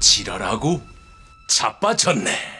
지랄하고 자빠졌네.